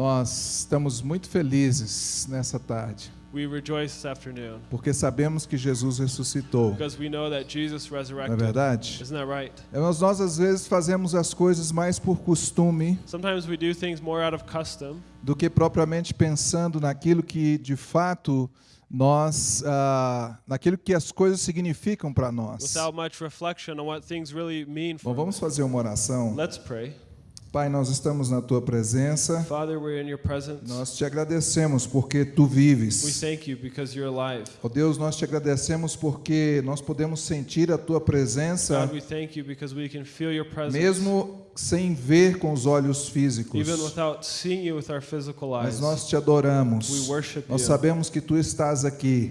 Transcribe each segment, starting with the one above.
Nós estamos muito felizes nessa tarde, We rejoice this afternoon porque sabemos que Jesus ressuscitou. because we know that Jesus Não é resurrected. verdade? Isn't that right? É, Nós, nós às vezes fazemos as coisas mais por costume Sometimes we do things more out of custom do que propriamente pensando naquilo que de fato nós, ah, naquilo que as coisas significam para nós. without much reflection on what things really mean for Bom, vamos fazer uma oração. Let's pray. Pai, nós estamos na tua presença. Father, we're in your presence. Nós te agradecemos porque tu We vives. thank you because you're alive. Ó Deus, nós te agradecemos porque nós podemos sentir a tua presença God, we thank you because we can feel your presence mesmo sem ver com os olhos físicos. even without seeing you with our physical Mas nós te We adoramos. worship Nós you. sabemos que tu estás aqui,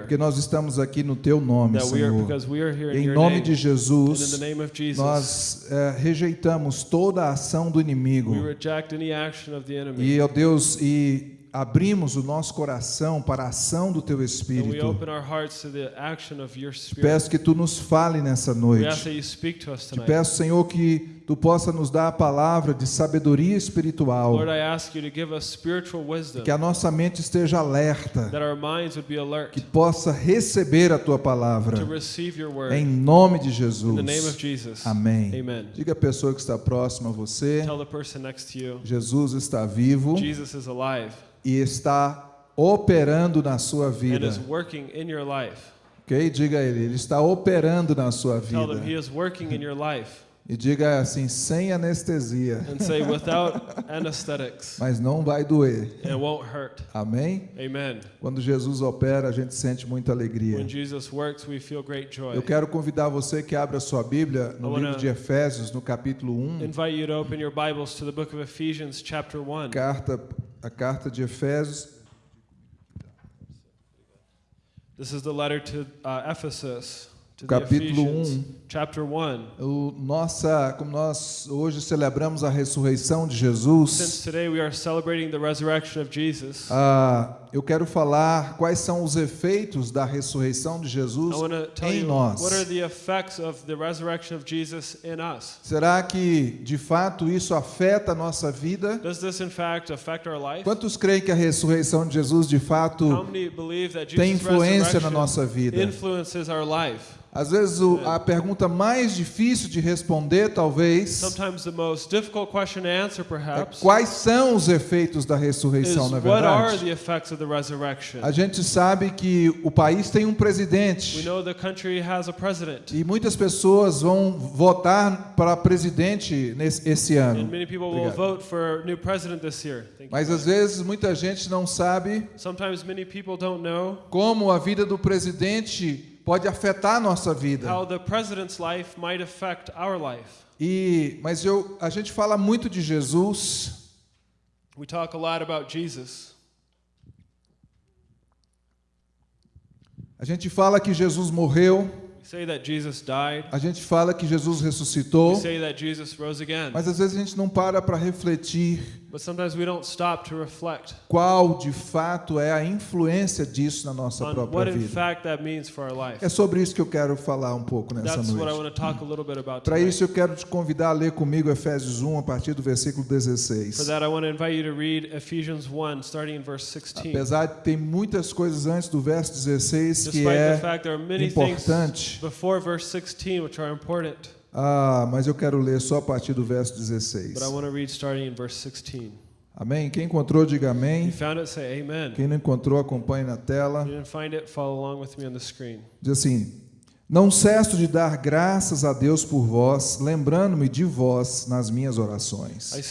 porque nós estamos aqui no teu nome, Senhor. because we are here in Em nome de Jesus, the name of Jesus, nós eh, rejeitamos toda a ação do inimigo. we reject any action of the enemy. E, ó Deus, e abrimos o nosso coração para a ação do teu Espírito. peço que tu nos fale nessa noite. Te peço, Senhor, que tu possa nos dar a palavra de sabedoria espiritual, Lord, I ask you to give us spiritual wisdom, que a nossa mente esteja alerta, that our minds would be alert que possa receber a tua to palavra. receive your Em word. nome de In the name Jesus. of Jesus. Amém. Amen. Diga a pessoa que está próxima a você, Tell the person next to you, Jesus está vivo Jesus is alive e está operando na sua and vida. is working in your life. Ok? Diga a ele, ele está operando na sua Tell them vida. he is working in your life. E diga assim, sem anestesia, And say, without anesthetics, mas não vai doer. it won't hurt. Amém? Amen. Quando Jesus opera, a gente sente muita alegria. When Jesus works, we feel great joy. Eu quero convidar você que abra sua Bíblia no I livro de Efésios, no capítulo 1, Invite you to open your Bibles to the book of Ephesians, chapter 1. carta, a carta de Efésios, This is the letter to uh, Ephesus, Capítulo Ephesians, 1. chapter 1. o nossa, como nós hoje celebramos a ressurreição de Since Jesus, today we are celebrating the resurrection of Jesus, ah, eu quero falar quais são os efeitos da ressurreição de Jesus em nós. Será que de fato isso afeta a nossa vida? Does this in fact affect our life? Quantos creem que a ressurreição de Jesus de fato tem influência na nossa vida? influences our life? Às vezes o- a pergunta mais difícil de responder, talvez, answer, é perhaps, quais são os efeitos da ressurreição, na are verdade? A gente sabe que o país tem um We presidente know the country has a president, e muitas pessoas vão votar para presidente nesse esse and ano. many people will Obrigado. vote for a new president this year. Thank you. Mas às vezes muita gente não sabe Sometimes many people don't know como a vida do presidente pode afetar a nossa vida. how the president's life might affect our life. E mas eu a gente fala muito de Jesus, We talk a lot about Jesus. A gente fala que Jesus morreu, a gente fala que Jesus ressuscitou, mas às vezes a gente não para para refletir But sometimes we don't stop to reflect qual de fato é a influência disso na nossa própria what in vida. fact that means for our life. É sobre isso que eu quero falar um pouco nessa That's what I noite. want to talk a little bit about Para isso eu quero te convidar a ler comigo Efésios 1 a partir do versículo For 16. that, I want to invite you to read Ephesians 1, starting in verse 16. Apesar de ter muitas coisas antes do verso 16 que Despite the é fact there are many things importante, before verse 16 which are important, ah, mas eu quero ler só a partir do verso but 16. I want to read starting in verse 16. Amém? Quem encontrou, diga amém. it, say amen. Quem não encontrou, acompanhe na tela. you didn't find it, follow along with me on the screen. Diz assim: Não cesso de dar graças a Deus por vós, lembrando-me de vós nas minhas orações, you,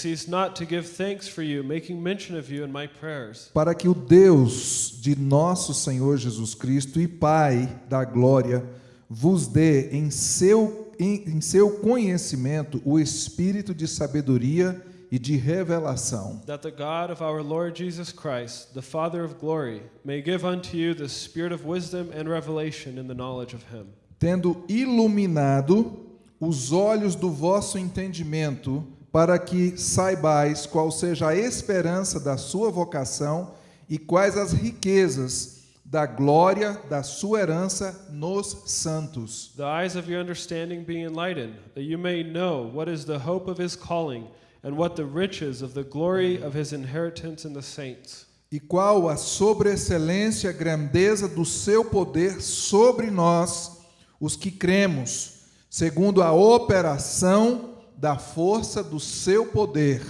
para que o Deus de nosso Senhor Jesus Cristo e Pai da glória vos dê em seu, em, em seu conhecimento o espírito de sabedoria e de revelação, that the God of our Lord Jesus Christ, the Father of glory, may give unto you the spirit of wisdom and revelation in the knowledge of him, tendo iluminado os olhos do vosso entendimento, para que saibais qual seja a esperança da sua vocação e quais as riquezas da glória da sua herança nos santos. the eyes of your understanding being enlightened, that you may know what is the hope of his calling, and what the riches of the glory of his inheritance in the saints, e qual a sobreexcelência, grandeza do seu poder sobre nós, os que cremos, segundo a operação da força do seu poder,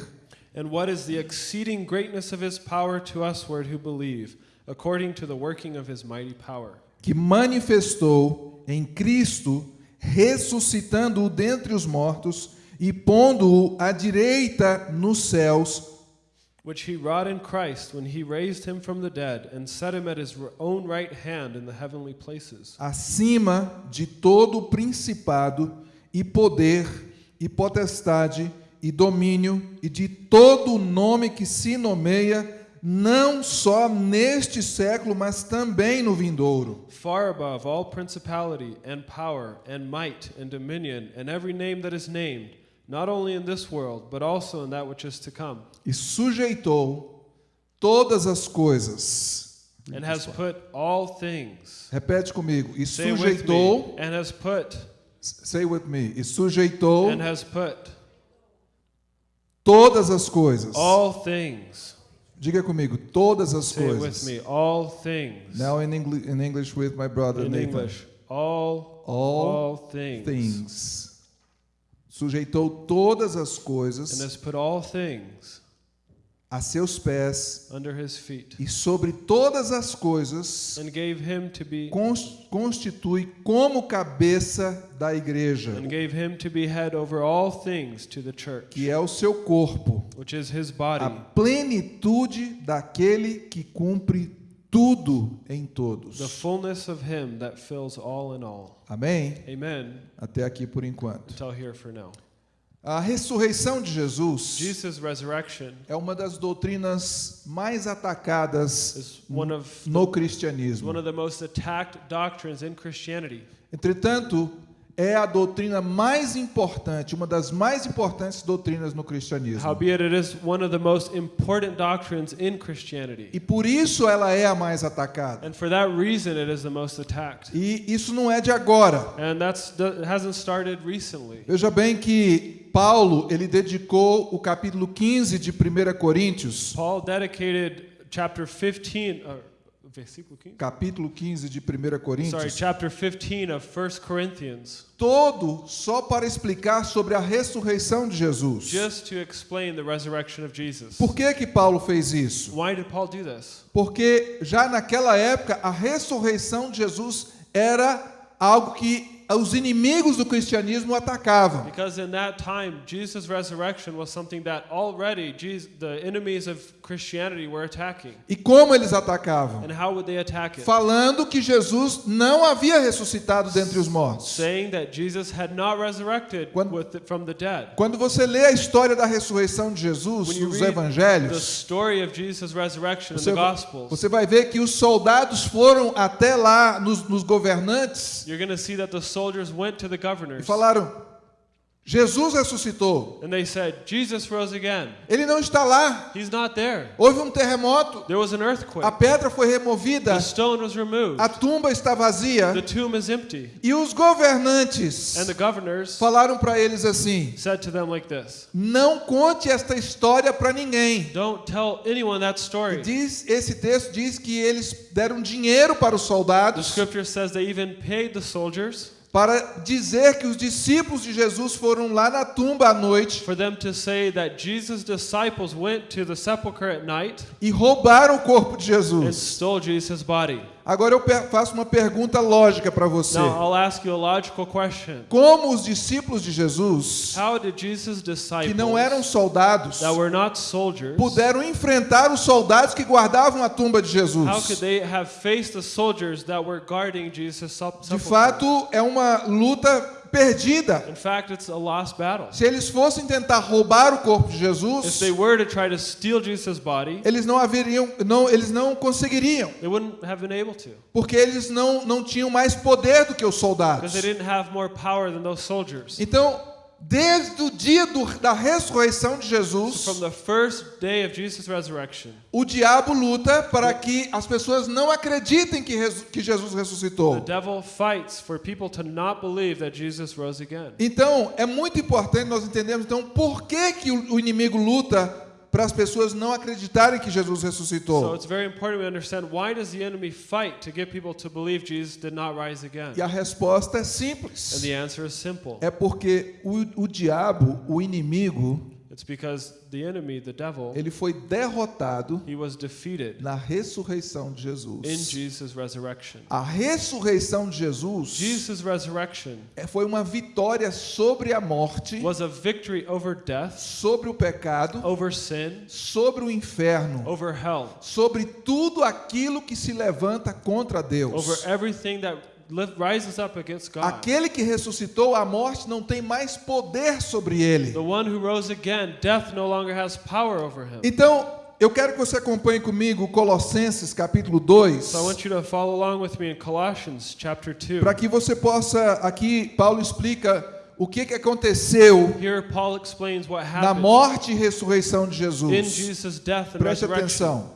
and what is the exceeding greatness of his power to usward who believe, according to the working of his mighty power, que manifestou em Cristo, ressuscitando-o dentre os mortos e pondo-o à direita nos céus, which he wrought in Christ when he raised him from the dead and set him at his own right hand in the heavenly places, acima de todo principado e poder e potestade e domínio e de todo nome que se nomeia, não só neste século, mas também no vindouro. far above all principality and power and might and dominion and every name that is named, not only in this world, but also in that which is to come, E sujeitou todas as coisas. and has put all things. Repete comigo. E Say sujeitou, me, and has put, say with me. E sujeitou and has put todas as coisas. all things. Diga comigo, todas as Say it with coisas. me, all things. Now in English, in English with my brother in Nathan. English, all, All all things. things. Sujeitou todas as And coisas has put all things a seus pés under his feet, e sobre todas as coisas and gave him to be cons- constitui como cabeça da igreja, and gave him to be head over all things to the church, que é o seu corpo, which is his a body, plenitude daquele que cumpre tudo em the todos. fullness of him that fills all in all. Amém? Amen. Até aqui por enquanto. A ressurreição de Jesus é uma das doutrinas mais atacadas no cristianismo. Entretanto, é a doutrina mais importante, uma das mais importantes doutrinas no cristianismo. E por isso ela é a mais atacada. And for that reason, it is the most attacked. E isso não é de agora. And that's that hasn't started recently. Veja bem que Paulo, ele dedicou o capítulo 15 de 1 Coríntios, Paul dedicated chapter 15, uh, versículo 15? capítulo 15 de 1 Sorry, Coríntios, chapter 15 of 1 Corinthians, todo só para explicar sobre a ressurreição de Jesus. just to explain the resurrection of Jesus. Por que que Paulo fez isso? Why did Paul do this? Porque já naquela época a ressurreição de Jesus era algo que os inimigos do cristianismo atacavam. Because in that time, Jesus' resurrection was something that already Jesus, the enemies of Christianity were attacking. E como eles atacavam? And how would they attack it? Falando que Jesus não havia ressuscitado dentre os mortos. Saying that Jesus had not resurrected Quando- with the, from the dead. Quando você lê a história da ressurreição de Jesus nos read the evangelhos, story of Jesus' resurrection in você, the Gospels, você vai ver que os soldados foram até lá nos, nos governantes you're going to see that the soldiers went to the e governors falaram: Jesus ressuscitou. and they said, Jesus rose again. Ele não está lá. He's not there. Houve um terremoto, There was an a earthquake. pedra foi removida, The stone was removed. a tumba está vazia The tomb is empty. e os governantes And the governors falaram para eles assim: said to them like this Não conte esta história para ninguém. Don't tell anyone that story. Diz, esse texto diz que eles deram dinheiro para os The soldados scripture says they even paid the soldiers para dizer que os discípulos de Jesus foram lá na tumba à noite for them to say that Jesus' disciples went to the sepulchre at night e roubaram o corpo de and Jesus. stole Jesus' body. Agora eu faço uma pergunta lógica para você. Now. Como os discípulos de Jesus, que não eram soldados, soldiers, puderam enfrentar os soldados que guardavam a tumba de Jesus? Jesus' De fato, é uma luta perdida. In fact, it's a lost battle. Se eles fossem tentar roubar o corpo de If Jesus, they were to try to steal Jesus' body, eles não haveriam, não, eles não conseguiriam, they wouldn't have been able to porque eles não, não tinham mais poder do que os because soldados. they didn't have more power than those soldiers. Então, desde o dia do- da ressurreição de Jesus, from the first day of Jesus' resurrection, o diabo luta para que as pessoas não acreditem que, que Jesus the ressuscitou. devil fights for people to not believe that Jesus rose again. Então, é muito importante nós entendermos então por que, que o inimigo luta para as pessoas não acreditarem que Jesus So ressuscitou. E a resposta é And simples. the answer is simple. É porque o, o diabo, o inimigo, enemy, the devil, ele foi derrotado he was defeated na ressurreição de in Jesus. A ressurreição de Jesus Jesus' resurrection é- foi uma vitória sobre a morte, was a victory over death, sobre o pecado, over sin, sobre o inferno, over hell, sobre tudo aquilo que se levanta contra Deus. Rises up against God. Aquele que ressuscitou, a morte não tem mais poder sobre ele. The one who rose again, death no longer has power over him. Então, eu quero que você acompanhe comigo Colossenses capítulo 2, So I want you to follow along with me in Colossians chapter 2. para que você possa, aqui Paulo explica o que, que aconteceu Here Paul explains what na morte e ressurreição de Jesus. Preste atenção.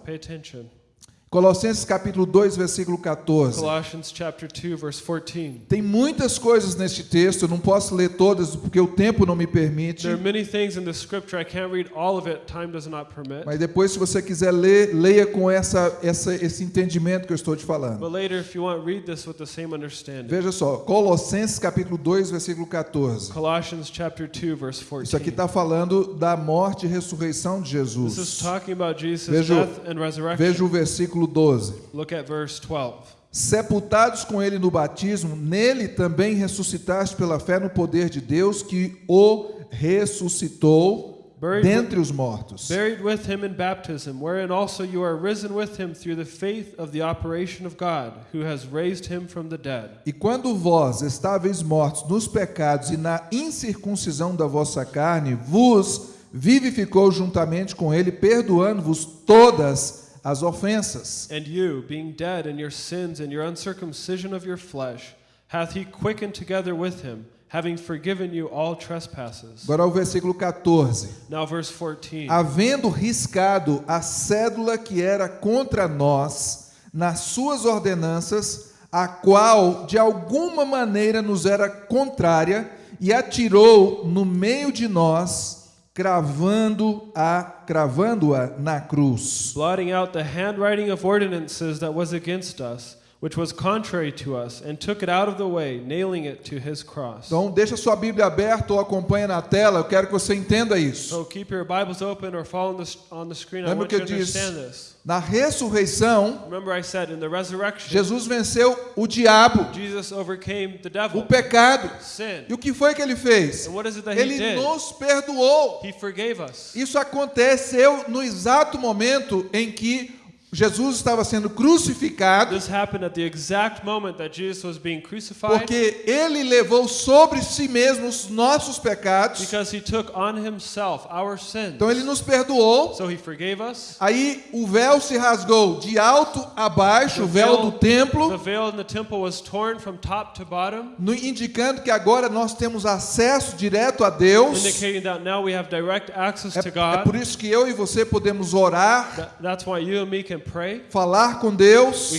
Colossenses capítulo 2, versículo 14. Colossians chapter 2 verse 14. Tem muitas coisas neste texto, eu não posso ler todas porque o tempo não me permite. There are many things in the scripture I can't read all of it. Time does not permit. Mas depois, se você quiser ler, leia com essa, essa, esse entendimento que eu estou te falando. But later if you want read this with the same understanding. Veja só, Colossenses capítulo 2, versículo 14. Colossians chapter 2 verse Isso aqui 14. está falando da morte e ressurreição de This is Jesus. talking about Jesus' Veja death and resurrection. Veja o versículo 12. Look at verse 12. Sepultados com ele no batismo, nele também ressuscitaste pela fé no poder de Deus que o ressuscitou Buried dentre os mortos. Buried with him in baptism, wherein also you are risen with him through the faith of the operation of God, who has raised him from the dead. E quando vós estáveis mortos nos pecados e na incircuncisão da vossa carne, vos vivificou juntamente com ele, perdoando-vos todas as ofensas. And you, being dead in your sins and your uncircumcision of your flesh, hath he quickened together with him, having forgiven you all trespasses. Agora o versículo 14. Now, verse 14. Havendo riscado a cédula que era contra nós nas suas ordenanças, a qual de alguma maneira nos era contrária, e atirou no meio de nós, cravando-a, cravando-a na cruz. blotting out the handwriting of ordinances that was against us, which was contrary to us, and took it out of the way, nailing it to his cross. Então, deixa sua Bíblia aberta ou acompanha na tela, eu quero que você entenda isso. So keep your Bibles open or follow on the, on the screen. I Lembra want que you eu to understand this. na ressurreição, Remember, I said in the resurrection, Jesus venceu o diabo, Jesus overcame the o devil, pecado. sin. E o que foi que ele fez? And what is it that he Ele did? nos perdoou. He forgave us. Isso aconteceu no exato momento em que Jesus estava sendo crucificado, This happened at the exact moment that Jesus was being crucified porque ele levou sobre si mesmo os nossos pecados. because he took on himself our sins. Então ele nos perdoou. So he forgave us. Aí o véu se rasgou de alto a baixo, o véu do The templo, veil in the temple was torn from top to bottom, no- indicando que agora nós temos acesso direto a Deus. indicating that now we have direct access É, to é por isso que eu e você podemos orar, That- That's why you and me can pray. falar com Deus,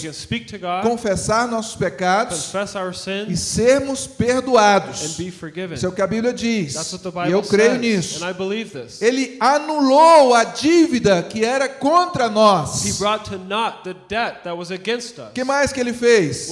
God, confessar nossos pecados our e sins, sermos perdoados. Isso é o que a Bíblia diz. That's what the E eu creio says, nisso. and I believe this. Ele anulou a dívida que era contra nós. O que mais que ele fez?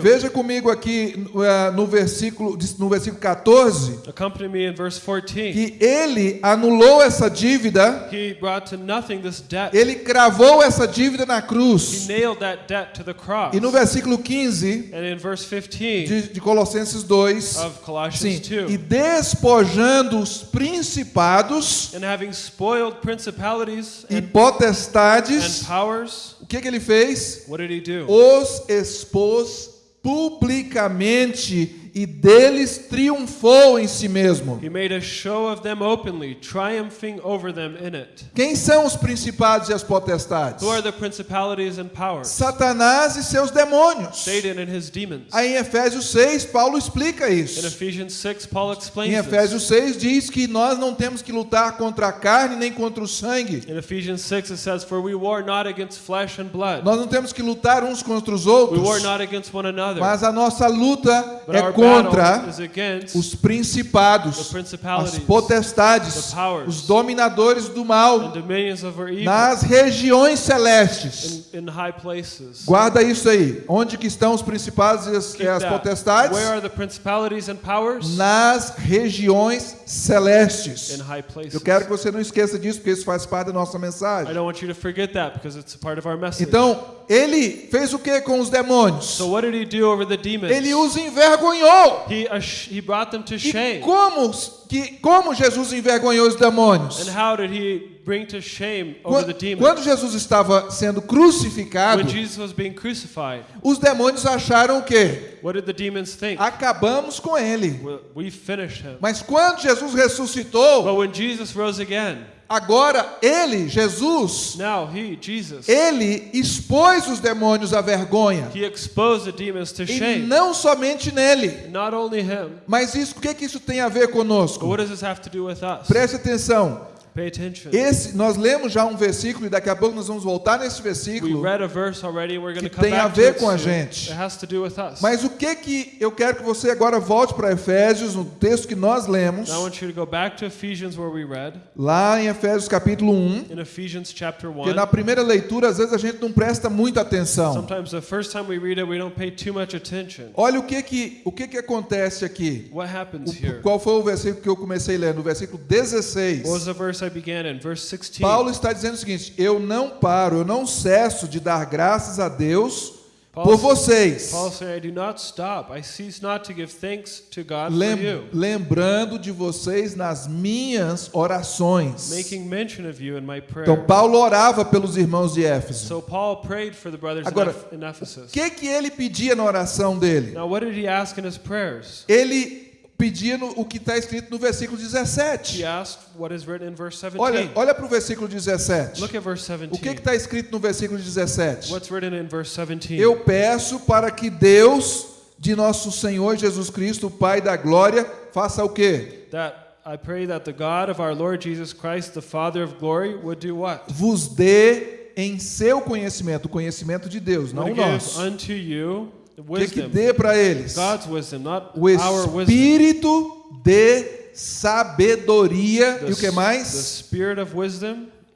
Veja comigo aqui eh, no versículo, no versículo 14, Accompany me in verse 14. que ele anulou essa dívida, He brought to nothing this debt. ele cravou essa dívida na He cruz. nailed that debt to the cross. E no versículo 15 And in verse 15 de, de Colossenses 2, of Colossians sim, 2, e despojando os principados and having spoiled principalities e potestades, powers, o que, que ele fez? what did he do? Os expôs publicamente e deles triunfou em si mesmo. He made a show of them openly, triumphing over them in it. Quem são os principados e as potestades? Who are the principalities and powers? Satanás e seus demônios. Satan and his demons. Aí em Efésios 6, Paulo explica In isso. Ephesians 6, Paul Em. Efésios 6 diz que nós não temos que lutar contra a carne nem contra o sangue. In Ephesians 6, it says, For we war not against flesh and blood. Nós não temos que lutar uns contra os outros, not against one another. mas a nossa luta But é battle contra os principados, as potestades, os dominadores do mal nas regiões celestes. Guarda isso aí. Onde que estão os principados e as, potestades? Nas regiões celestes. Eu quero que você não esqueça disso, porque isso faz parte da nossa I mensagem. don't want you to forget that because it's a part of our message. Então, ele fez o que com os demônios? so what did he do over the demons? Ele os envergonhou. He, he brought them to E shame. como, que, como Jesus envergonhou os demônios? And how did he bring to shame over Quando, the demons? quando Jesus estava sendo crucificado, when Jesus was being crucified, os demônios acharam o quê? what did the demons think? Acabamos com ele. We finished him. Mas quando Jesus ressuscitou, But when Jesus rose again, agora ele, Jesus, now he, Jesus, ele expôs os demônios à vergonha. he exposed the demons to E shame. não somente nele. Not only him, Mas isso, o que, que isso tem a ver conosco? what does this have to do with us? Preste atenção. Pay attention. Esse, nós lemos já um versículo e daqui a pouco nós vamos voltar nesse versículo. que tem a ver com a gente. Mas o que que eu quero que você agora volte para Efésios, no texto que nós lemos, lá em Efésios capítulo 1, in Ephesians chapter 1. porque na primeira leitura às vezes a gente não presta muita atenção. Olha o que que o que que acontece aqui. O- qual foi o versículo que eu comecei lendo? O versículo 16. I began in? Verse 16. Paulo está dizendo o seguinte: Eu não paro, eu não cesso de dar graças a Deus por vocês, Paul said, I do not stop. I cease not to give thanks to God lem- for you, lembrando de vocês nas minhas orações. making mention of you in my prayer. Então Paulo orava pelos irmãos de Éfeso. So Paul prayed for the brothers in Agora, Eph- in Ephesus. O que que ele pedia na oração dele? Now, what did he ask in his prayers? Ele pedia no- o que está escrito no versículo He 17. asked what is written in verse 17. Olha, olha para o versículo 17. Look at verse O 17. que está escrito no versículo 17? What's written in verse 17? Eu peço para que Deus de nosso Senhor Jesus Cristo, o Pai da glória, faça o quê? that I pray that the God of our Lord Jesus Christ, the Father of glory, would do what? Vos dê em seu conhecimento, o conhecimento de Deus, não o nosso. unto you O que, que dê para eles? O espírito de sabedoria e o que mais?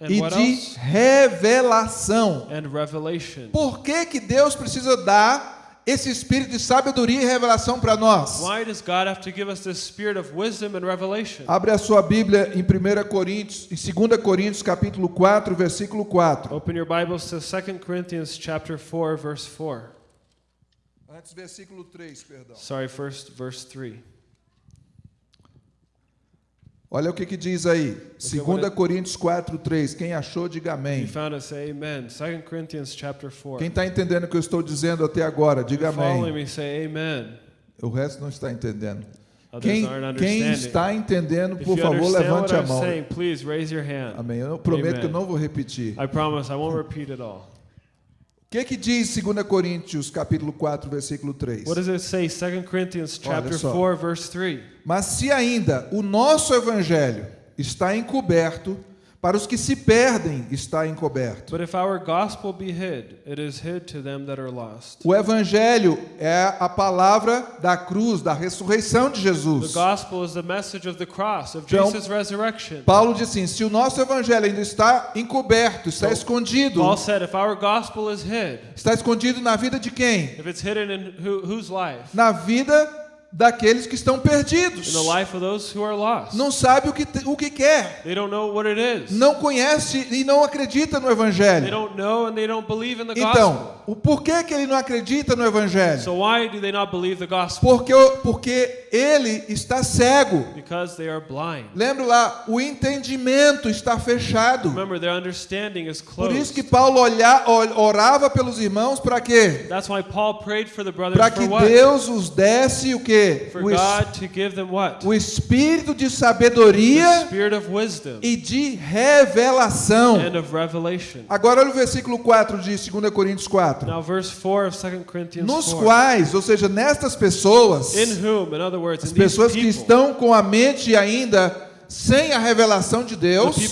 E de revelação. Por que, que Deus precisa dar esse espírito de sabedoria e revelação para nós? Why does God have to give us this spirit of wisdom and revelation? Abre a sua Bíblia em 1 Coríntios, em 2 Coríntios, capítulo 4, versículo 4. Open your Bibles to 2 Corinthians chapter 4 verse 4. Antes, versículo 3, perdão. Sorry, first verse 3. Olha o que, que diz aí. Okay, 2 what it- Coríntios 4, 3. Quem achou, diga amém. found it, say amen. 2 Corinthians chapter 4. Quem está entendendo o que eu estou dizendo até agora, diga amém. me, say amen. O resto não está entendendo. Quem, aren't quem understanding. está entendendo, por favor, levante a mão. Amém. Eu prometo que eu não vou repetir. O que, que diz 2 Coríntios, capítulo 4, versículo 3? What does it say? 2 Corinthians chapter só. 4 verse 3. Mas se ainda o nosso evangelho está encoberto, para os que se perdem está encoberto. But if our gospel be hid, it is hid to them that are lost. O evangelho é a palavra da cruz, da ressurreição de The Jesus. gospel is the message of the cross, of Então, Jesus' resurrection. Paulo diz assim: se o nosso evangelho ainda está encoberto, está Então, escondido, Paul said, if our gospel is hid, está escondido na vida de quem? if it's hidden in who, whose life? Na vida daqueles que estão perdidos. Não sabe o que, o que quer, They don't know what it is. não conhece e não acredita no They evangelho. don't know and they don't believe in the gospel. Então, o porquê que ele não acredita no evangelho? So why do they not believe the gospel? Porque, porque ele está cego. Lembra lá, o entendimento está fechado. Remember, Por isso que Paulo olha, or- orava pelos irmãos para quê? That's why Paul prayed for the brothers Para que? Deus os desse o quê? Quê? For O, es- God to give them what? o espírito de sabedoria e de revelação. Agora olha o versículo 4 de 2 Coríntios 4. Now, verse 4 of 2 Corinthians Nos 4. quais, ou seja, nestas pessoas, In whom, words, as pessoas que people, estão com a mente ainda sem a revelação de Deus, of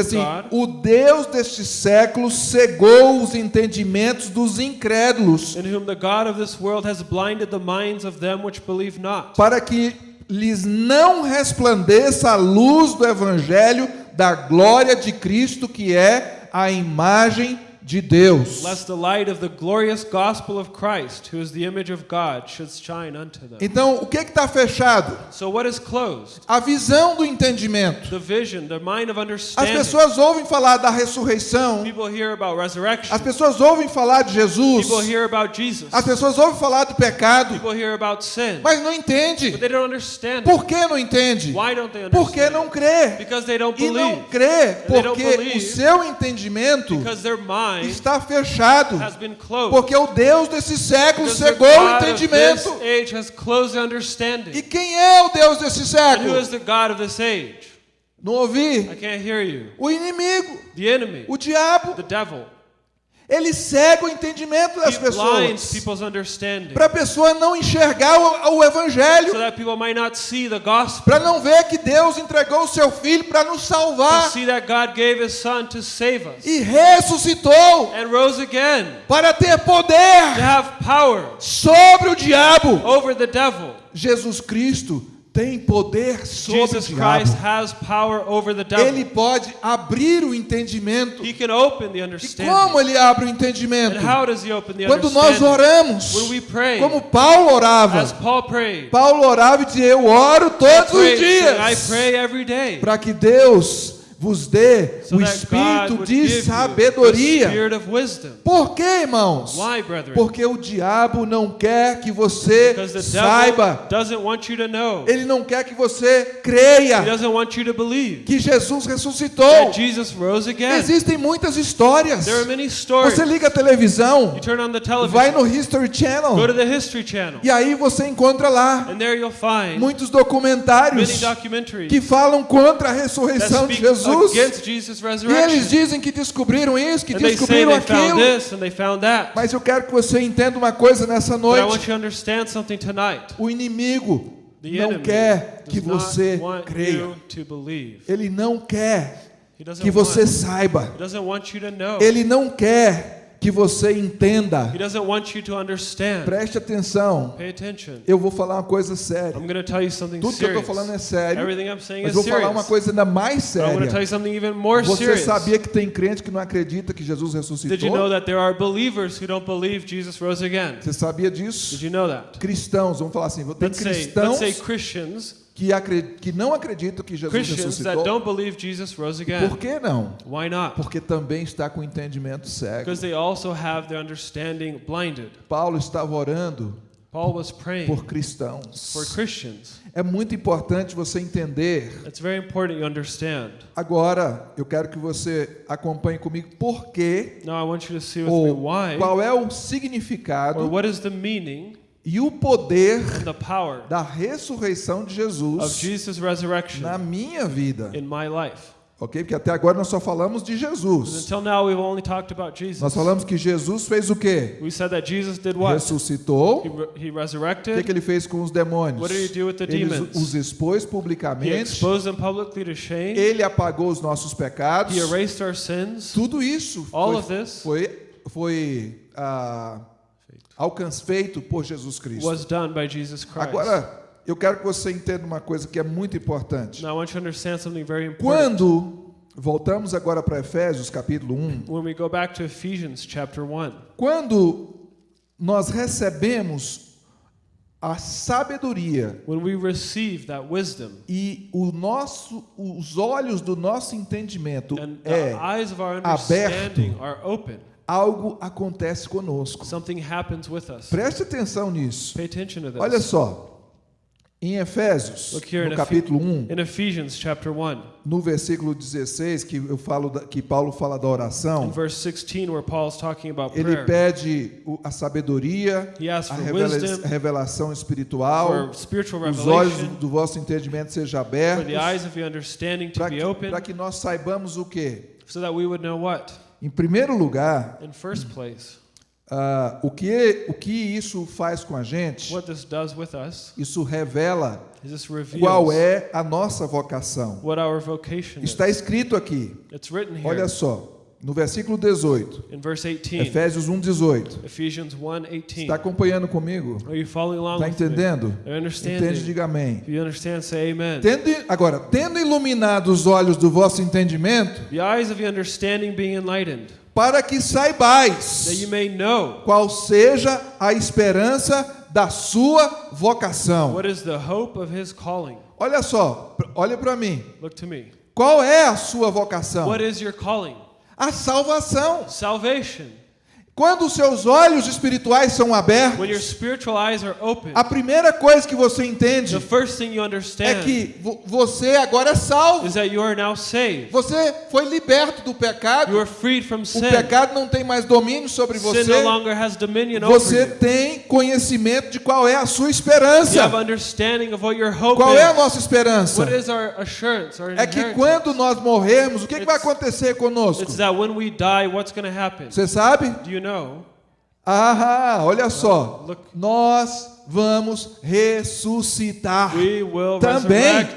assim, o Deus deste século cegou os entendimentos dos incrédulos, in whom the God of this world has blinded the minds of them which believe not, para que lhes não resplandeça a luz do evangelho da glória de Cristo, que é a imagem de Deus. lest the light of the glorious gospel of Christ, who is the image of God, should shine unto them. Então, o que está fechado? So, what is closed? A visão do entendimento. The vision, the mind of As pessoas ouvem falar da ressurreição, People hear about resurrection. as pessoas ouvem falar de Jesus, People hear about Jesus. as pessoas ouvem falar do pecado, People hear about sin. mas não entende. But they don't understand it. Por que não entende? Why don't they understand? Porque não crê. Because they don't E não crê porque o seu entendimento Because their mind está fechado. Porque o Deus desse século cegou o entendimento. E quem é o Deus desse século? Não ouvi? I can't hear you. O inimigo, o diabo. Ele cega o entendimento das pessoas. Para a pessoa não enxergar o, o evangelho. so. Para não ver que Deus entregou o seu filho para nos salvar. E ressuscitou para ter poder have power sobre o diabo. over the devil. Jesus Cristo tem poder sobre Jesus o diabo. Ele pode abrir o entendimento. He can open the E understanding. como ele abre o entendimento? Quando nós oramos, como Paulo orava. Paulo orava e dizia: Eu oro todos os dias. Para que Deus vos dê o espírito de sabedoria. Por quê, irmãos? Porque o diabo não quer que você saiba. Ele não quer que você creia que Jesus ressuscitou. Existem muitas histórias. Você liga a televisão, vai no History go Channel to the History Channel, e aí você encontra lá muitos documentários que falam contra a ressurreição de Jesus. Jesus' E eles dizem que descobriram isso, que And descobriram aquilo. Mas eu quero que você entenda uma coisa nessa noite. O inimigo não quer que você creia. Ele não quer que você saiba. Ele não quer que você entenda. He doesn't want you to understand. Preste atenção. Pay attention. Eu vou falar uma coisa séria. I'm going to tell you something Tudo que eu estou falando é sério. Everything I'm saying Mas is vou falar uma coisa ainda mais séria. you something even more Você serious. sabia que tem crente que não acredita que Jesus Did you know ressuscitou? that there are believers who don't believe Jesus rose again? Você sabia Did disso? you know that? Cristãos, vamos falar assim, tem cristãos say Christians, que, que não acreditam que Jesus Christians that ressuscitou. don't believe Jesus rose again. Por que não? Why not? Porque também está com o entendimento cego. Because they also have their understanding blinded. Paulo estava orando Paul was praying por cristãos. for Christians. É muito importante você entender. It's very important you understand. Agora, eu quero que você acompanhe comigo por quê Now I want you to see with me ou why qual é o or significado what is the meaning e o poder and the power da ressurreição de Jesus Jesus' resurrection na minha vida. in my life. Ok? Porque até agora nós só falamos de Jesus. until now we've only talked about Nós Jesus. falamos que Jesus fez o quê? We said that Jesus did what? Ressuscitou. He, he O que, resurrected. que ele fez com os demônios? What did he do with the Ele demons? os expôs He publicamente. Ele apagou os nossos pecados. He erased our sins. Tudo isso All foi, of this foi, foi ah, alcance, feito por Jesus Cristo. was done by Jesus Christ. Agora, eu quero que você entenda uma coisa que é muito importante. Now I want you to understand something very important. Quando voltamos agora para Efésios capítulo 1, When we go back to Ephesians chapter 1, quando nós recebemos a sabedoria when we receive that wisdom e o nosso, os olhos do nosso entendimento and é the eyes of our aberto. understanding are open, algo acontece conosco. something happens with us. Preste atenção nisso. Pay attention to this. Olha só, Em Efésios, no capítulo 1, In Ephesians chapter 1, no versículo 16, que eu falo da- que Paulo fala da oração, verse 16, where Paul's talking about ele pede a sabedoria, a revela- wisdom, revelação espiritual, os olhos do vosso entendimento sejam abertos, para que, que nós saibamos o quê? so Em primeiro lugar, In first place, ah, o, que, o que isso faz com a gente, us isso revela qual é a nossa vocação. Está escrito aqui, It's written here. Olha só, no versículo 18, in verse 18, Efésios 1, 18. Ephesians 1 18. Está acompanhando comigo? Está entendendo? Entende, diga amém. Tendo, agora, tendo iluminado os olhos do vosso entendimento, The eyes of your understanding being enlightened, para que saibais qual seja a esperança da sua vocação. what is the hope of his calling. Olha só, olha para mim. Look to me. Qual é a sua vocação? What is your calling? A salvação. Salvation. Quando os seus olhos espirituais são abertos, open, a primeira coisa que você entende é que vo- você agora é salvo. Você foi liberto do pecado. O pecado não tem mais domínio sobre você. Você tem conhecimento de qual é a sua esperança. Qual é a nossa esperança? É que quando nós morrermos, o que, que vai acontecer conosco? It's that when we die, what's going to happen? Você sabe? Know? Ah, olha só. Look. Nós vamos ressuscitar. Também.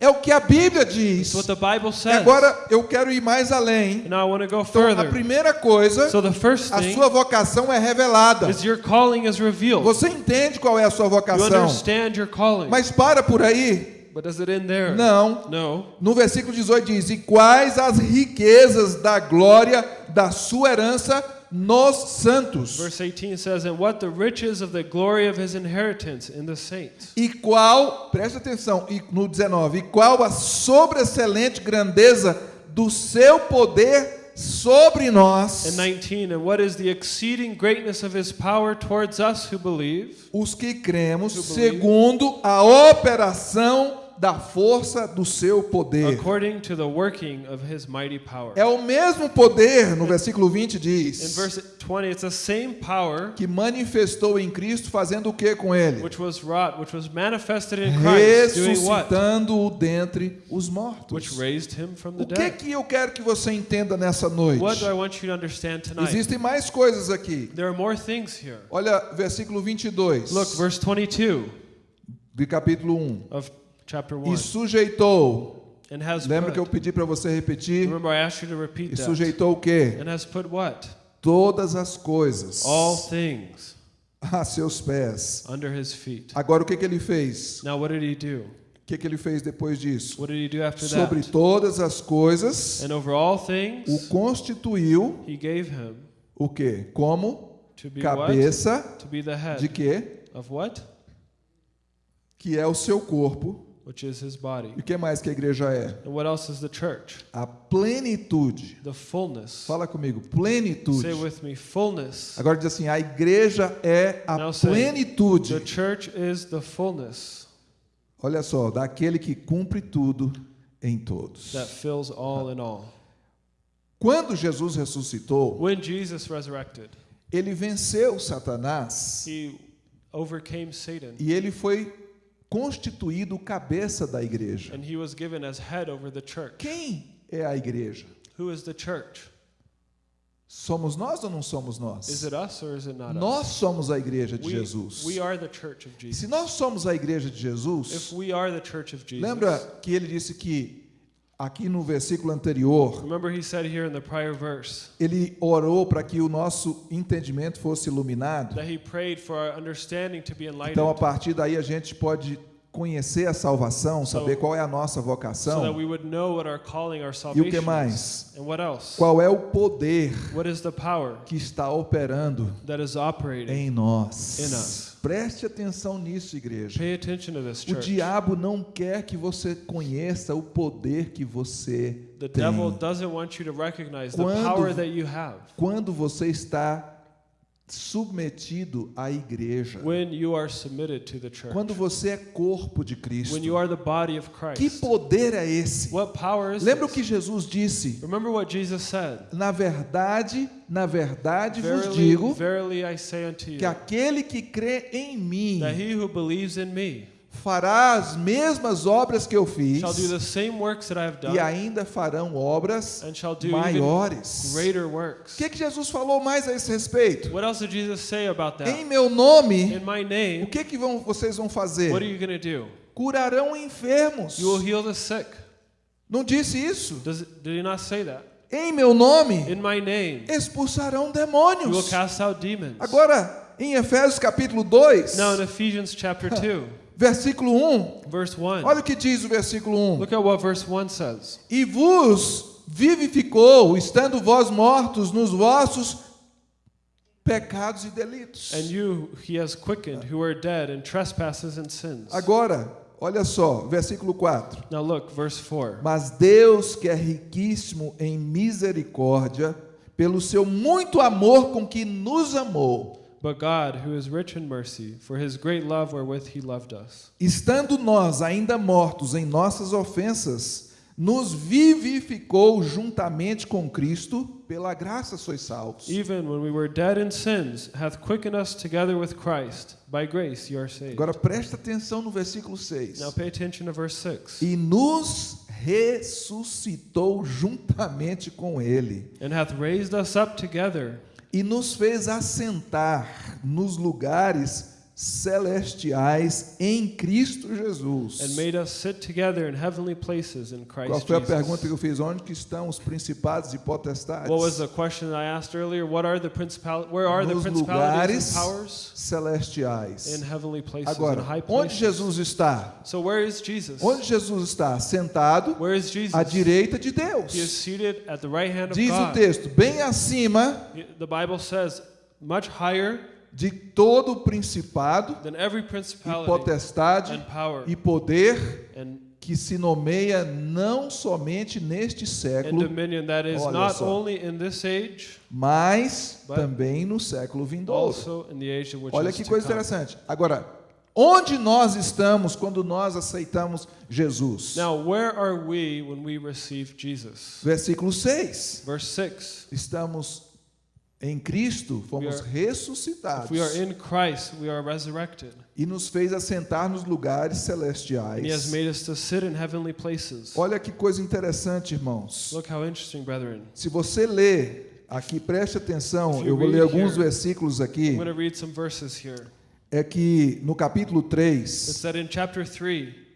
É o que a Bíblia diz. That's what the Bible E says. agora eu quero ir mais além. And now I want to go Então, a further. primeira coisa, So the first a sua vocação é revelada. is your calling is revealed. Você entende qual é a sua vocação. understand your calling. Mas para por aí. But does it end there? Não. No. No versículo 18 diz: E quais as riquezas da glória da sua herança nos santos? Verse 18 says, And what the riches of the glory of his inheritance in the saints. E qual, preste atenção, e no 19, e qual a sobreexcelente grandeza do seu poder sobre And nós, 19, And what is the exceeding greatness of his power towards us who believe, os que cremos, segundo a operação da força do seu poder. according to the working of his mighty power. É o mesmo poder, no versículo 20 In diz, verse 20, it's the same power que manifestou em Cristo, fazendo o que com ele? which was wrought, which was manifested in Christ, doing what? Ressuscitando-o dentre os mortos. Which raised him from the O que dead. que eu quero que você entenda nessa noite? What do I want you to understand tonight? Existem mais coisas aqui. There are more things here. Olha, versículo 22 Look, verse 22 do capítulo 1. of E 1. sujeitou. Lembra que eu pedi para você repetir? E sujeitou o quê? Todas as coisas things a seus pés. Agora o que, que ele fez? Now what did he do? O que, que ele fez depois disso? Sobre todas as coisas, all o things constituiu o quê? Como cabeça de what? Que é o seu corpo. Which is his body. E o que mais que a igreja é? And what else is the church? A plenitude. The fullness. Fala comigo, plenitude. Say with me, fullness. Agora diz assim: a igreja é a Now say, plenitude. The church is the fullness Olha só, daquele que cumpre tudo em todos. that fills all in all. Quando Jesus ressuscitou, When Jesus resurrected, ele venceu Satanás he overcame Satan e ele foi constituído cabeça da igreja. and he was given as head over the church. Quem é a igreja? Who is the church? Somos nós ou não somos nós? Nós us? somos a igreja de Jesus. we are the church of Se nós somos a igreja de If Jesus, we are the church of Jesus, lembra que ele disse que aqui no versículo anterior, remember he said here in the prior verse ele orou para que o nosso entendimento fosse iluminado. that he prayed for our understanding to be Então, a partir daí, a gente pode conhecer a salvação, saber qual é a nossa vocação we would know what our calling, our e o que is. mais? And what else? Qual é o poder What is the power que está operando that is operating? em nós. Preste atenção nisso, igreja. O diabo não quer que você conheça o poder que você The tem. Quando-. Quando você está submetido à igreja. when you are submitted to the church, Quando você é corpo de Cristo. when you are the body of Que poder é esse? What power is Lembra o que Jesus disse? Remember what Jesus said. Na verdade, na verdade vos digo que aquele que crê em mim fará as mesmas obras que eu fiz shall do the same works that I have e done, ainda farão obras and shall do even maiores. greater O works. que, que Jesus falou mais a esse respeito? What else did Jesus say about Em meu nome, In my o name, que, que vão, vocês vão fazer? what are you going to do? Curarão enfermos. You will heal the sick. Não disse isso? Does did he not say that? Em meu nome, name, expulsarão demônios. cast out demons. Agora, em Efésios capítulo 2, Now in Ephesians chapter 2, versículo 1, verse 1, olha o que diz o versículo 1. look at what verse 1 says. E vos vivificou, estando vós mortos nos vossos pecados e delitos. And you he has quickened who were dead in trespasses and sins. Agora, olha só, versículo 4. Now look, verse 4. Mas Deus, que é riquíssimo em misericórdia, pelo seu muito amor com que nos amou, But God, who is rich in mercy, for his great love wherewith he loved us, estando nós ainda mortos em nossas ofensas, nos vivificou juntamente com Cristo, pela graça sois salvos. even when we were dead in sins, hath quickened us together with Christ. By grace you are saved. Agora presta atenção no versículo 6. Now pay attention to verse 6. E nos ressuscitou juntamente com ele And hath raised us up together e nos fez assentar nos lugares celestiais em Cristo Jesus. and made us sit together in heavenly places in Christ Qual foi a pergunta que eu fiz? Onde que estão os principados e potestades? What was the question I asked earlier? What are the principal where are the Nos principalities lugares and powers celestiais. in heavenly places Agora, in high onde places? Jesus está? So where is Jesus? Onde Jesus está? Sentado Where is Jesus? à direita de He is Deus. seated at the right hand of Diz o God. texto, bem acima The Bible says much higher de todo o principado e potestade e poder que se nomeia não somente neste século, Olha só. mas também no século vindouro. Olha que coisa interessante. Agora, onde nós estamos quando nós aceitamos Jesus? Now, where are we when we receive Jesus? Versículo 6. Verse 6. Estamos em Cristo, fomos We are- ressuscitados If we are in Christ, we are resurrected. e nos fez assentar nos lugares celestiais. made us to sit in heavenly places. Olha que coisa interessante, irmãos. Look how interesting, brethren. Se você ler aqui, preste atenção, eu vou ler alguns here, versículos I'm aqui. going to read some verses here. É que no capítulo It 3,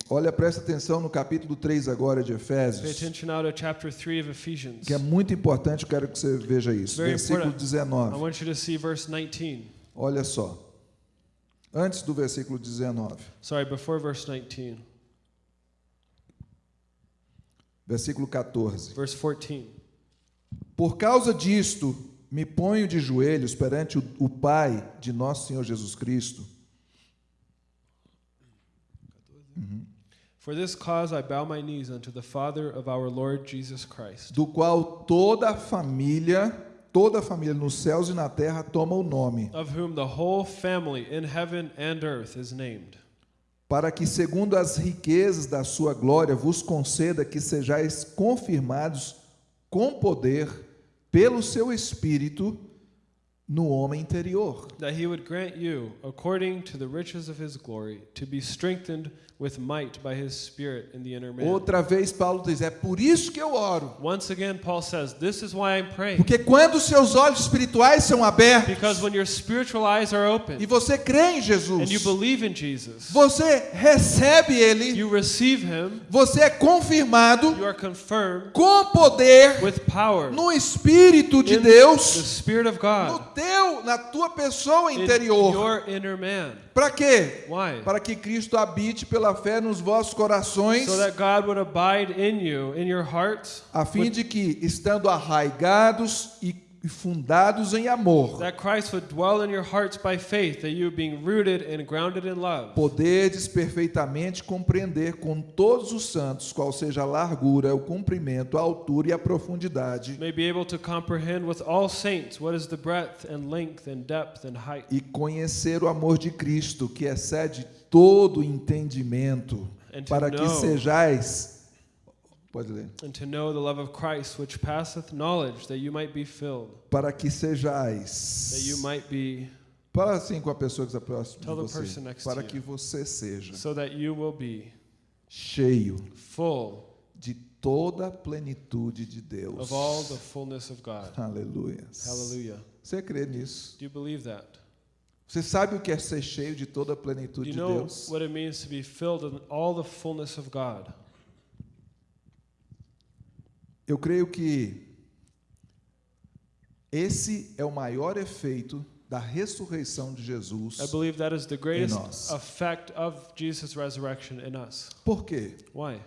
said in chapter 3, olha, presta atenção no capítulo 3 agora de Efésios, attention now to chapter 3 of Ephesians. que é muito importante, quero que você veja isso. Very Versículo important. I 19. want you to see verse 19. Olha só. Antes do versículo 19. Sorry, before verse 19. Versículo 14. Verse 14. Por causa disto, me ponho de joelhos perante o, o Pai de nosso Senhor Jesus Cristo, For this cause I bow my knees unto the Father of our Lord Jesus Christ, do qual toda a família, toda a família nos céus e na terra toma o nome, of whom the whole family in heaven and earth is named, para que, segundo as riquezas da sua glória, vos conceda que sejais confirmados com poder pelo seu Espírito no homem interior. that he would grant you, according to the riches of his glory, to be strengthened with might by his Spirit in the inner man. Outra vez, Paulo diz: é por isso que eu oro. Once again, Paul says, This is why I'm praying. Porque quando os seus olhos espirituais são abertos Because when your spiritual eyes are e open você crê em Jesus, and you believe in Jesus, você recebe Ele, you receive him, você é confirmado you are confirmed com poder with power no Espírito de in the Deus, Spirit of no God teu, na tua pessoa in interior. your inner man. Para quê? Why? Para que Cristo habite pela fé nos vossos corações, So that God would abide in you, in your hearts, a fim de que, estando arraigados e e fundados em amor, that Christ would dwell in your hearts by faith, that you being rooted and grounded in love, poderdes perfeitamente compreender com todos os santos qual seja a largura, o comprimento, a altura e a profundidade, may be able to comprehend with all saints what is the breadth and length and depth and height, e conhecer o amor de Cristo, que excede todo entendimento, para que sejais. Pode ler. and to know the love of Christ which passeth knowledge, that you might be filled, Para que that sejais. you might be, Fala assim com a pessoa que está próxima de Tell você. Para que você seja so that you will be cheio full de toda a plenitude de Deus. of all the fullness of God. Aleluia. Hallelujah. Você crê nisso? Do you believe that? Você sabe o que é ser cheio de toda a plenitude de Deus? what it means to be filled in all the fullness of God? Eu creio que esse é o maior efeito da ressurreição de Jesus. I believe that is the greatest nós. effect of Jesus' resurrection in us. Por quê? Why?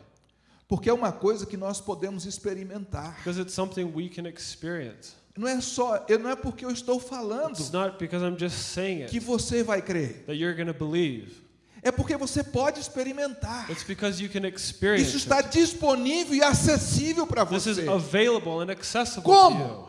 Porque é uma coisa que nós podemos experimentar. Because it's something we can experience. Não é só, não é porque eu estou falando It's not because I'm just saying que it você vai crer. that you're going to believe. É porque você pode experimentar. It's because you can experience Isso está it. disponível e acessível para This is você. available and accessible Como?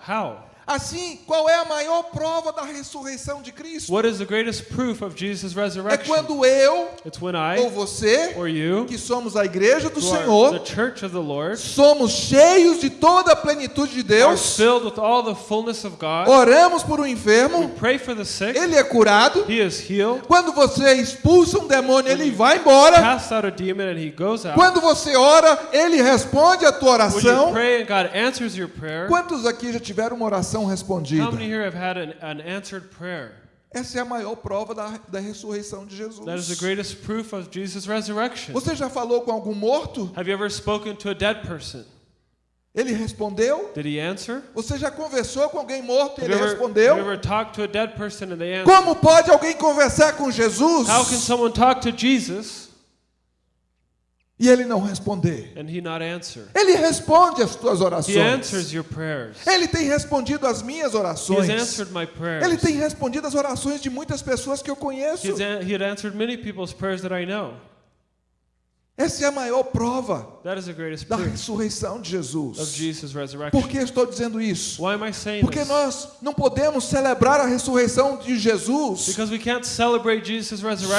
Assim, qual é a maior prova da ressurreição de Cristo? What is the greatest proof of Jesus' É resurrection? quando eu It's when ou I você, or you, que somos a igreja do are Senhor, the church of the Lord, somos cheios de toda a plenitude de are Deus, filled with all the fullness of God. oramos por um We enfermo, pray for the sick. ele é curado. He is healed. Quando você expulsa um demônio, ele vai embora. Cast out a demon and he goes out. Quando você ora, ele responde a tua When you oração. pray and God answers your prayer, Quantos aqui já tiveram uma oração how respondida? many here have had an, an answered prayer? Essa é a maior prova da, da ressurreição de That is the Jesus. greatest proof of Jesus' resurrection. Você já falou com algum morto? Have you ever spoken to a dead person? Ele respondeu? Did he answer? Você já conversou com alguém morto e ele ever, respondeu? Como pode alguém conversar com Jesus How can someone talk to Jesus e ele não responder? and he not answer? Ele responde as tuas He orações. Ele tem respondido as minhas He has orações. Ele tem respondido as orações de muitas pessoas que eu conheço. He's an- he had answered many people's prayers that I know. Essa é a maior prova da ressurreição de Jesus. Por que estou dizendo isso? Porque this? nós não podemos celebrar a ressurreição de Jesus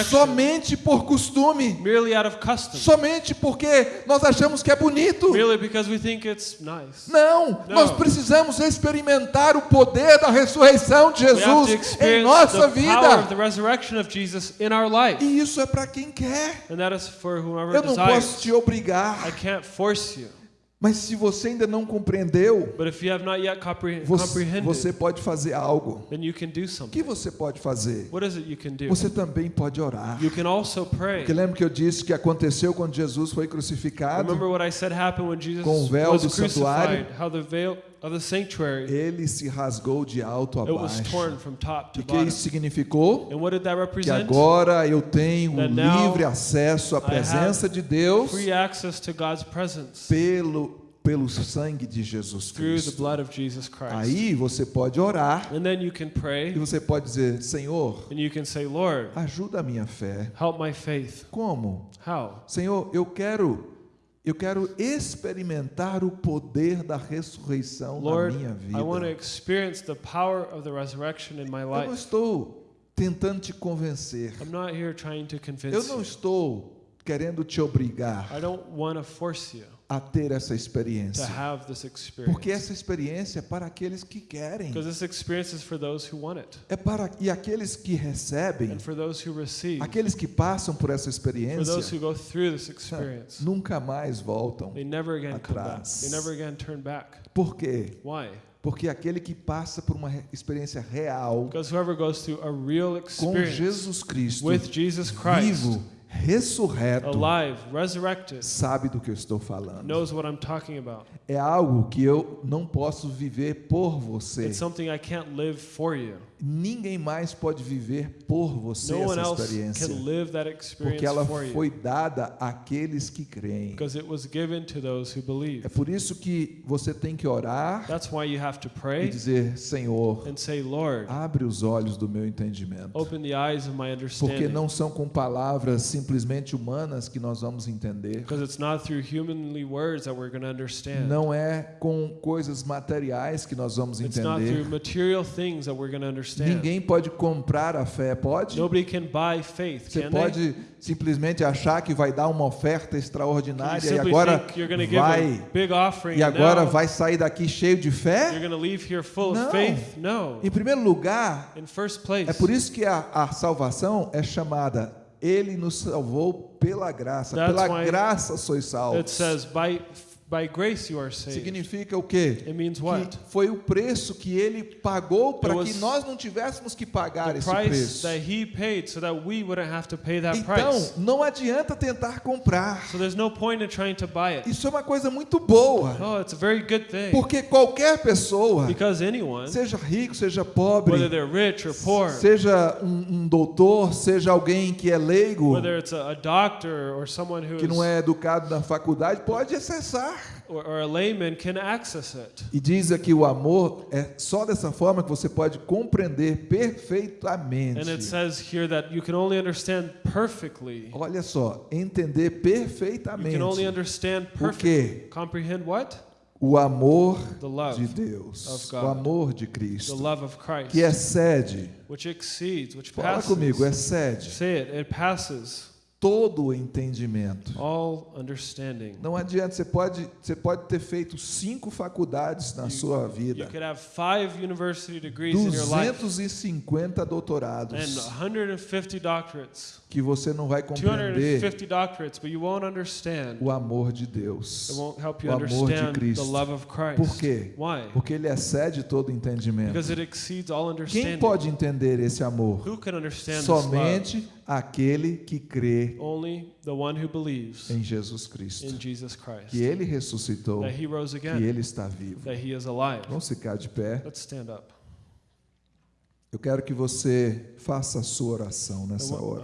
somente por costume, somente porque nós achamos que é bonito. nice. Não, nós precisamos experimentar o poder da ressurreição de Jesus em nossa vida. E isso é para quem quer. Eu não posso desires. te obrigar, I can't force you. mas se você ainda não compreendeu, But if you have not yet compre- você, comprehended, você pode fazer algo. then you can do O something. que você pode fazer? What is it you can do? Você também pode orar. You can also pray. Porque lembra que eu disse que aconteceu quando Jesus foi crucificado? Com o véu do santuário. Ele se rasgou de alto a it was baixo. torn from top to E que bottom. isso significou? And what did that Que represent? agora eu tenho o now livre acesso à presença de Deus Free access to God's presence pelo pelo sangue de Jesus through the Cristo. blood of Jesus Christ. Aí você pode orar And then you can e você pode dizer: Senhor, ajuda a minha fé. help my faith. Como? How? Senhor, eu quero eu quero experimentar o poder da ressurreição Lord, na minha I want to vida. experience the power of the resurrection in my Eu não life. estou tentando te convencer. I'm not here trying to Eu convince não you. estou querendo te obrigar I don't want to force you a ter essa to experiência. have this Porque essa experiência é para aqueles que querem. Because this experience is for those who want it. É para e aqueles que recebem, And for those who receive. aqueles que passam por essa experiência, who go through this experience. nunca mais voltam. They never again come back. Atrás. They never again turn back. Por quê? Why? Porque aquele que passa por uma experiência real Because whoever goes through a real com experience Jesus Cristo with Jesus Christ, vivo, ressurreto, alive, resurrected, sabe do que eu estou falando. knows what I'm talking about. É algo que eu não posso viver por você. It's something I can't live for you. Ninguém mais pode viver por você No essa experiência, porque ela foi dada àqueles que creem. because it was given to those who believe. É por isso que você tem que orar That's why you have to e dizer: Senhor, and say, abre os olhos do meu entendimento. Porque não são com palavras simplesmente humanas que nós vamos entender. Não é com coisas materiais que nós vamos entender. Ninguém pode comprar a fé, pode? Nobody can buy faith, Você can they? pode simplesmente achar que vai dar uma oferta extraordinária e agora vai e agora now vai sair daqui cheio de fé? going to leave here full Não. of faith? No. Em primeiro lugar, In first place, é por isso que a, a salvação é chamada Ele nos salvou pela graça. That's Pela graça sois it salvos. says, by, by grace you are saved. Significa o quê? It means Que what? foi o preço que ele pagou para que nós não tivéssemos que pagar esse preço. that he paid so that we wouldn't have to pay that Então, price. não adianta tentar comprar. So there's no point in trying to buy it. Isso é uma coisa muito boa. Oh, it's a very good thing. Porque qualquer pessoa, Because anyone, seja rico, seja whether pobre, they're rich or poor, seja um, um doutor, seja alguém que é leigo, whether it's a, a doctor or someone who que não é educado na faculdade, pode acessar. Or, or a layman can access it. E diz aqui o amor é só dessa forma que você pode compreender perfeitamente. And it says here that you can only understand perfectly. Olha só, entender You perfeitamente can only understand o perfectly. que Comprehend what? o amor The love de Deus, of o amor de The Cristo, love of Christ, que excede, which exceeds, which fala passes. comigo, excede Todo o entendimento. all understanding. Não adianta, você pode, você pode ter feito cinco faculdades na sua You vida, could have five university degrees in your life 250 and doutorados, 150 doctorates, que você não vai compreender 250 doctorates, but you won't understand. o amor de Deus. It won't help you o amor de understand the Cristo. love of Christ. Por quê? Why? Porque ele excede todo entendimento. Because it exceeds all Quem understanding. pode entender esse amor? Who can understand this love? Aquele que crê Only the one who believes em Jesus Cristo. in Jesus Christ. Que ele ressuscitou, rose que again. ele está vivo. That he is alive. Vamos ficar de pé. Let's stand up. Eu quero que você faça a sua oração nessa hora.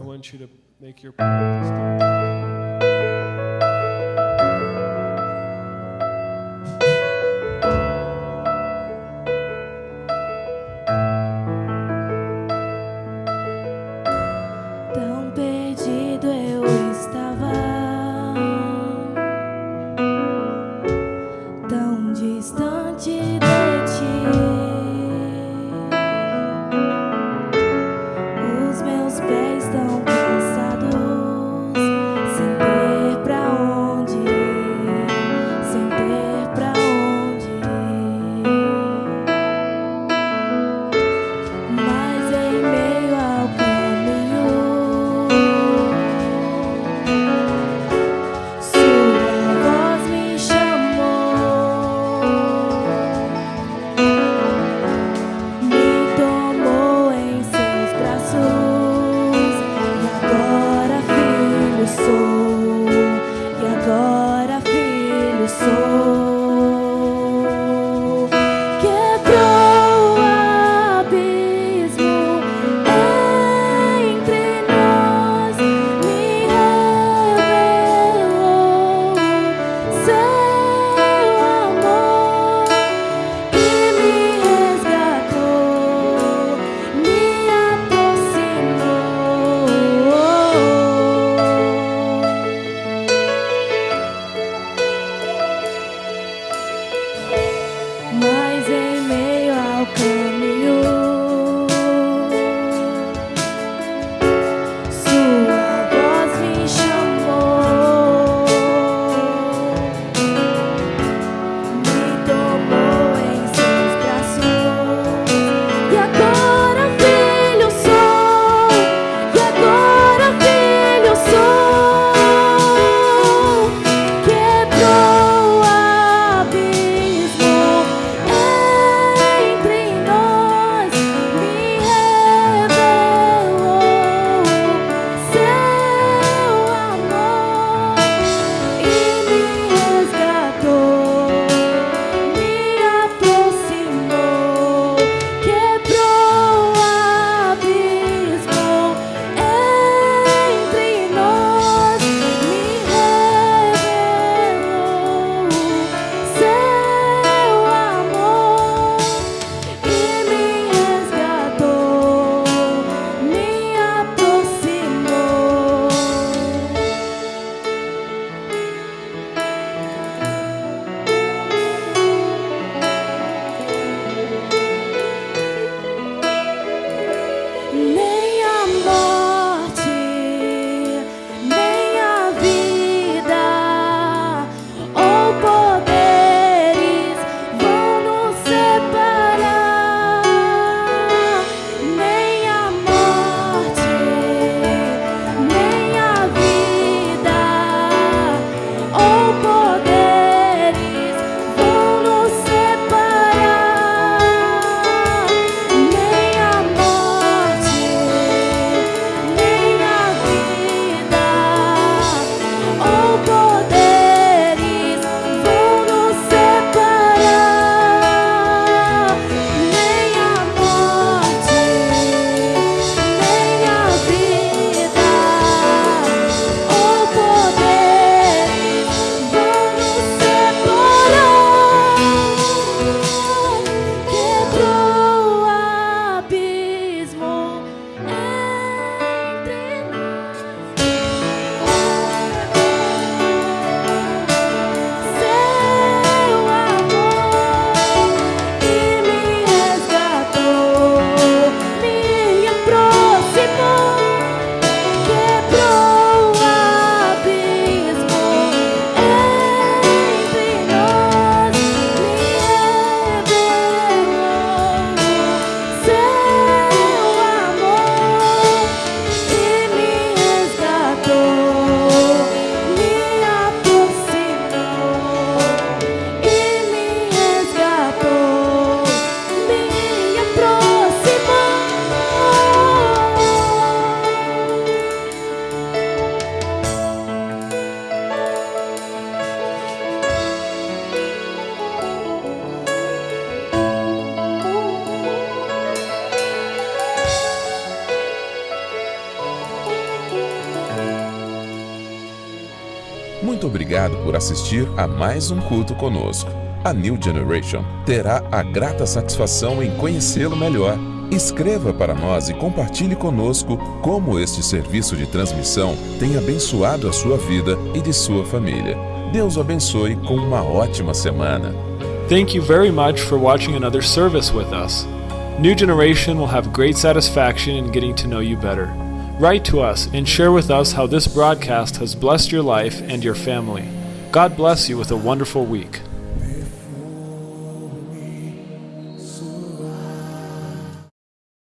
Assistir a mais um culto conosco. A New Generation terá a grata satisfação em conhecê-lo melhor. Escreva para nós e compartilhe conosco como este serviço de transmissão tem abençoado a sua vida e de sua família. Deus o abençoe com uma ótima semana. Thank you very much for watching another service with us. New Generation will have great satisfaction in getting to know you better. Write to us and share with us how this broadcast has blessed your life and your family. God bless you with a wonderful week.